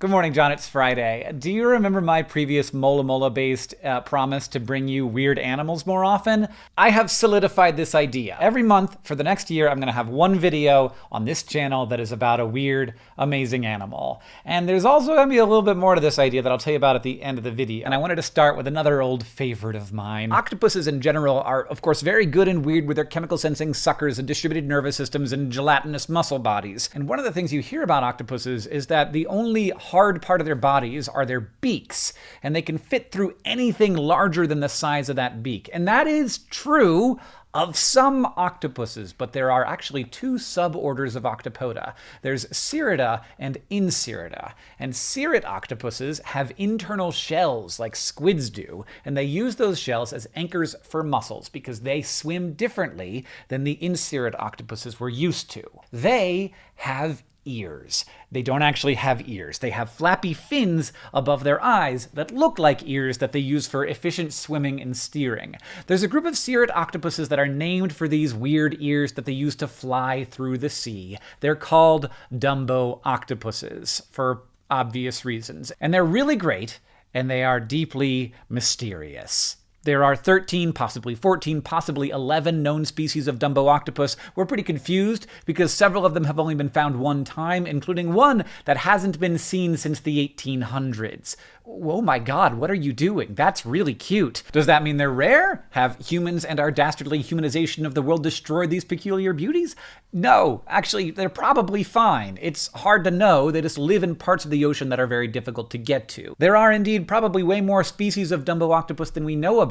Good morning, John. It's Friday. Do you remember my previous Mola Mola based uh, promise to bring you weird animals more often? I have solidified this idea. Every month for the next year, I'm going to have one video on this channel that is about a weird, amazing animal. And there's also going to be a little bit more to this idea that I'll tell you about at the end of the video. And I wanted to start with another old favorite of mine. Octopuses in general are, of course, very good and weird with their chemical sensing suckers and distributed nervous systems and gelatinous muscle bodies. And one of the things you hear about octopuses is that the only hard part of their bodies are their beaks, and they can fit through anything larger than the size of that beak. And that is true of some octopuses, but there are actually two suborders of octopoda. There's Cirrida and Incirrida. And cirrid octopuses have internal shells like squids do, and they use those shells as anchors for muscles because they swim differently than the incirrid octopuses we're used to. They have ears. They don't actually have ears. They have flappy fins above their eyes that look like ears that they use for efficient swimming and steering. There's a group of cirrid octopuses that are named for these weird ears that they use to fly through the sea. They're called Dumbo octopuses for obvious reasons. And they're really great, and they are deeply mysterious. There are 13, possibly 14, possibly 11 known species of Dumbo octopus. We're pretty confused because several of them have only been found one time, including one that hasn't been seen since the 1800s. Oh my god, what are you doing? That's really cute. Does that mean they're rare? Have humans and our dastardly humanization of the world destroyed these peculiar beauties? No, actually, they're probably fine. It's hard to know. They just live in parts of the ocean that are very difficult to get to. There are indeed probably way more species of Dumbo octopus than we know about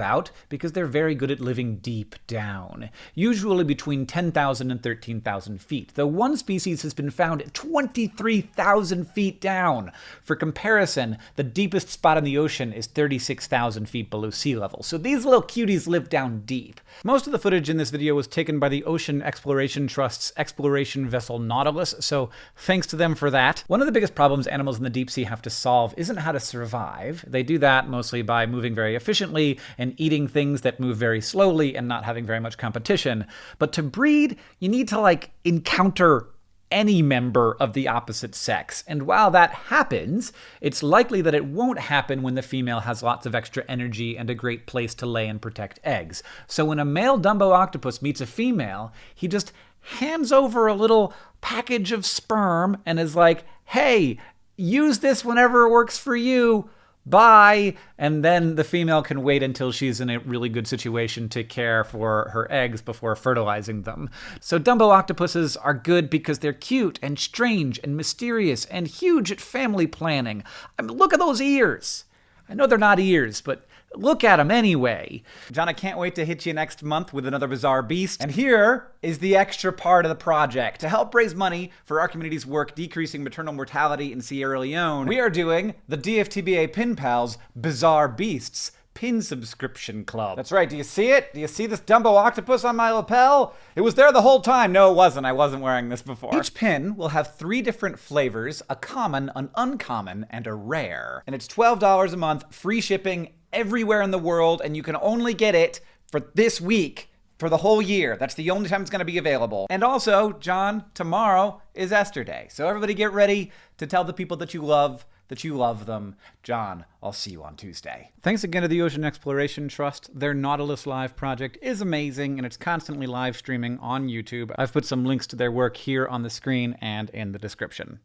because they're very good at living deep down, usually between 10,000 and 13,000 feet, though one species has been found at 23,000 feet down. For comparison, the deepest spot in the ocean is 36,000 feet below sea level, so these little cuties live down deep. Most of the footage in this video was taken by the Ocean Exploration Trust's exploration vessel Nautilus, so thanks to them for that. One of the biggest problems animals in the deep sea have to solve isn't how to survive. They do that mostly by moving very efficiently and eating things that move very slowly and not having very much competition. But to breed, you need to like encounter any member of the opposite sex. And while that happens, it's likely that it won't happen when the female has lots of extra energy and a great place to lay and protect eggs. So when a male Dumbo octopus meets a female, he just hands over a little package of sperm and is like, hey, use this whenever it works for you bye. And then the female can wait until she's in a really good situation to care for her eggs before fertilizing them. So Dumbo octopuses are good because they're cute and strange and mysterious and huge at family planning. I mean, look at those ears. I know they're not ears, but Look at them anyway. John, I can't wait to hit you next month with another bizarre beast. And here is the extra part of the project. To help raise money for our community's work decreasing maternal mortality in Sierra Leone, we are doing the DFTBA Pin Pals Bizarre Beasts pin subscription club. That's right. Do you see it? Do you see this Dumbo octopus on my lapel? It was there the whole time. No, it wasn't. I wasn't wearing this before. Each pin will have three different flavors, a common, an uncommon, and a rare. And it's $12 a month, free shipping everywhere in the world, and you can only get it for this week for the whole year. That's the only time it's going to be available. And also, John, tomorrow is Esther Day. So everybody get ready to tell the people that you love that you love them. John, I'll see you on Tuesday. Thanks again to the Ocean Exploration Trust. Their Nautilus Live project is amazing and it's constantly live streaming on YouTube. I've put some links to their work here on the screen and in the description.